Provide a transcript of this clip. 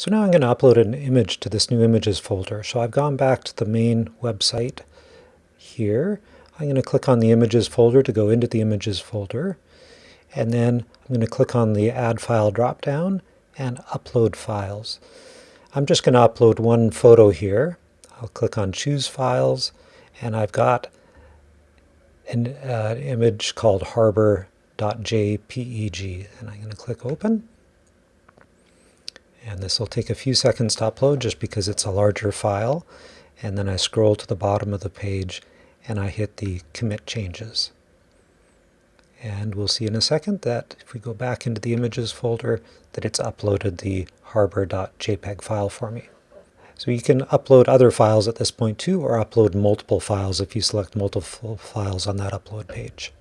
So now I'm going to upload an image to this new images folder. So I've gone back to the main website here. I'm going to click on the images folder to go into the images folder. And then I'm going to click on the add file dropdown and upload files. I'm just going to upload one photo here. I'll click on choose files and I've got an uh, image called harbor.jpeg and I'm going to click open. And this will take a few seconds to upload just because it's a larger file. And then I scroll to the bottom of the page and I hit the commit changes. And we'll see in a second that if we go back into the images folder, that it's uploaded the harbor.jpg file for me. So you can upload other files at this point too, or upload multiple files if you select multiple files on that upload page.